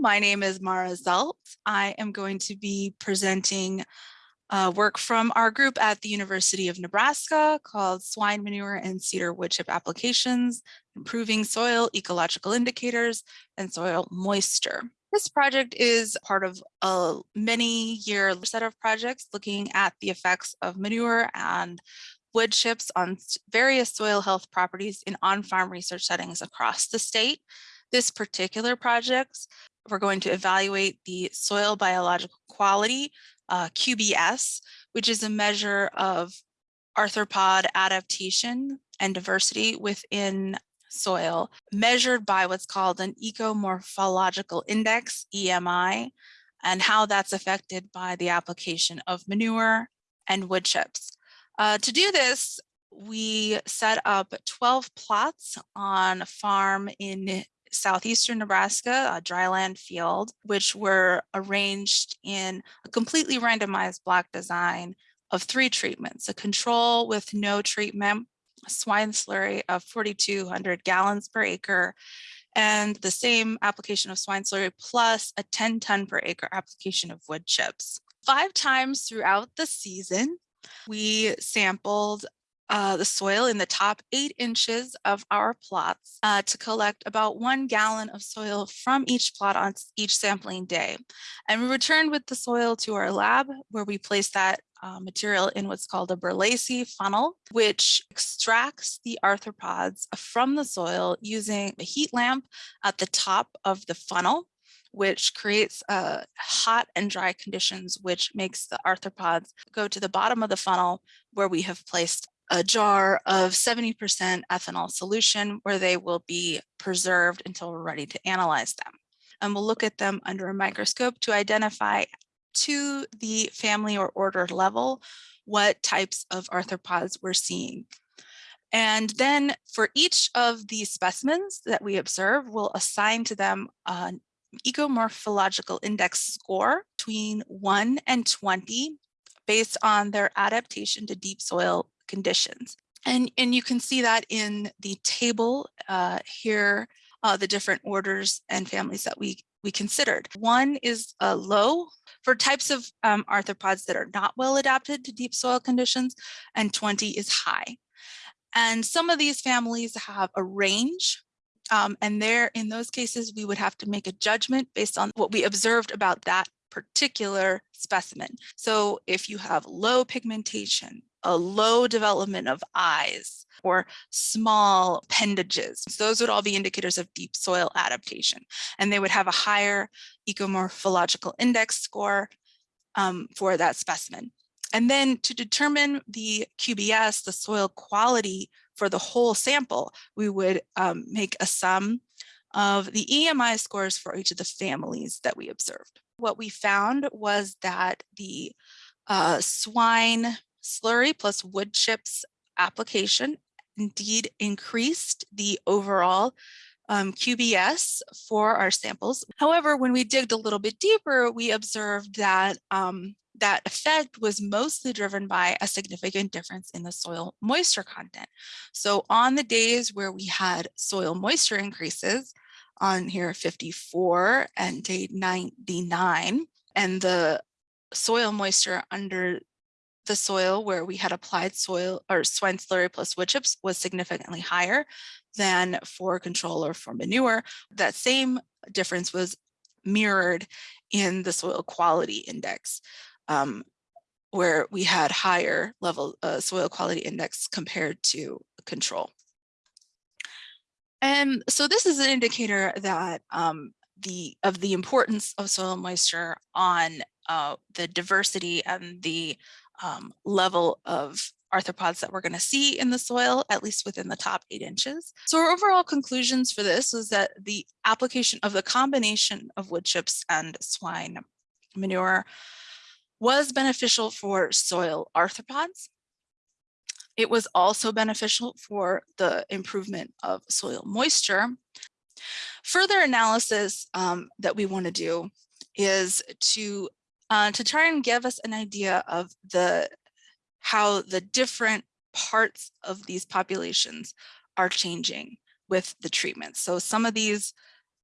my name is Mara Zelt. I am going to be presenting uh, work from our group at the University of Nebraska called Swine Manure and Cedar Wood Chip Applications, Improving Soil Ecological Indicators and Soil Moisture. This project is part of a many year set of projects looking at the effects of manure and wood chips on various soil health properties in on-farm research settings across the state. This particular project, we're going to evaluate the soil biological quality, uh, QBS, which is a measure of arthropod adaptation and diversity within soil measured by what's called an ecomorphological index, EMI, and how that's affected by the application of manure and wood chips. Uh, to do this, we set up 12 plots on a farm in southeastern Nebraska, a dryland field, which were arranged in a completely randomized block design of three treatments, a control with no treatment, swine slurry of 4,200 gallons per acre, and the same application of swine slurry plus a 10 ton per acre application of wood chips. Five times throughout the season, we sampled uh, the soil in the top eight inches of our plots uh, to collect about one gallon of soil from each plot on each sampling day. And we returned with the soil to our lab where we placed that uh, material in what's called a Berlese funnel, which extracts the arthropods from the soil using a heat lamp at the top of the funnel which creates uh, hot and dry conditions, which makes the arthropods go to the bottom of the funnel where we have placed a jar of 70% ethanol solution where they will be preserved until we're ready to analyze them. And we'll look at them under a microscope to identify to the family or order level what types of arthropods we're seeing. And then for each of these specimens that we observe, we'll assign to them an ecomorphological index score between 1 and 20 based on their adaptation to deep soil conditions. And, and you can see that in the table uh, here, uh, the different orders and families that we, we considered. One is a low for types of um, arthropods that are not well adapted to deep soil conditions, and 20 is high. And some of these families have a range um, and there, in those cases, we would have to make a judgment based on what we observed about that particular specimen. So if you have low pigmentation, a low development of eyes or small appendages. Those would all be indicators of deep soil adaptation. And they would have a higher ecomorphological index score um, for that specimen. And then to determine the QBS, the soil quality for the whole sample, we would um, make a sum of the EMI scores for each of the families that we observed. What we found was that the uh, swine slurry plus wood chips application indeed increased the overall um, QBS for our samples. However, when we digged a little bit deeper, we observed that um, that effect was mostly driven by a significant difference in the soil moisture content. So on the days where we had soil moisture increases, on here 54 and day 99, and the soil moisture under the soil where we had applied soil or swine slurry plus wood chips was significantly higher than for control or for manure. That same difference was mirrored in the soil quality index um, where we had higher level uh, soil quality index compared to control. And so this is an indicator that um, the of the importance of soil moisture on uh, the diversity and the um, level of arthropods that we're going to see in the soil, at least within the top eight inches. So our overall conclusions for this was that the application of the combination of wood chips and swine manure was beneficial for soil arthropods. It was also beneficial for the improvement of soil moisture. Further analysis um, that we want to do is to uh, to try and give us an idea of the how the different parts of these populations are changing with the treatment. So some of these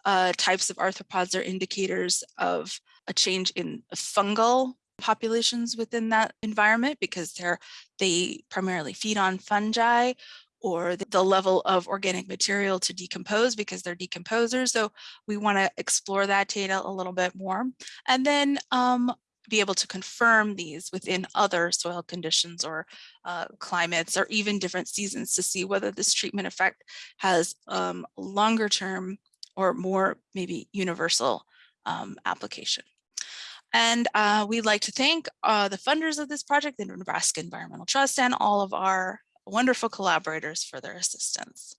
uh, types of arthropods are indicators of a change in fungal populations within that environment because they're they primarily feed on fungi or the, level of organic material to decompose because they're decomposers. So we want to explore that data a little bit more. And then um, be able to confirm these within other soil conditions or uh, climates or even different seasons to see whether this treatment effect has um, longer term or more maybe universal um, application. And uh, we'd like to thank uh, the funders of this project, the Nebraska Environmental Trust, and all of our wonderful collaborators for their assistance.